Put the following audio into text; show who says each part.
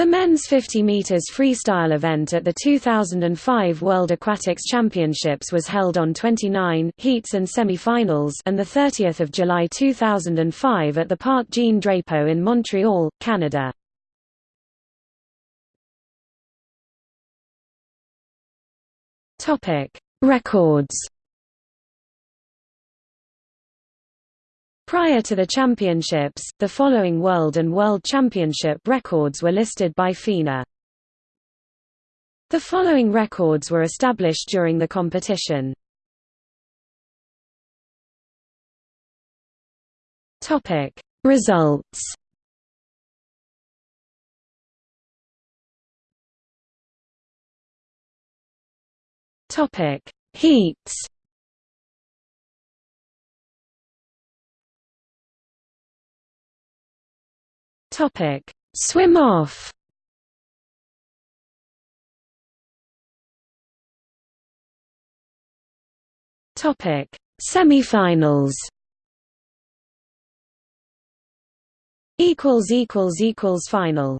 Speaker 1: The men's 50 meters freestyle event at the 2005 World Aquatics Championships was held on 29 heats and semi-finals and the 30th of July 2005 at the Parc Jean Drapeau in Montreal, Canada. Topic: Records Prior to the championships, the following World and World Championship records were listed by FINA. The following records were established during the competition. Topic: Results. Topic: Heats. Topic: Swim off. Topic: Semifinals. Equals equals equals final.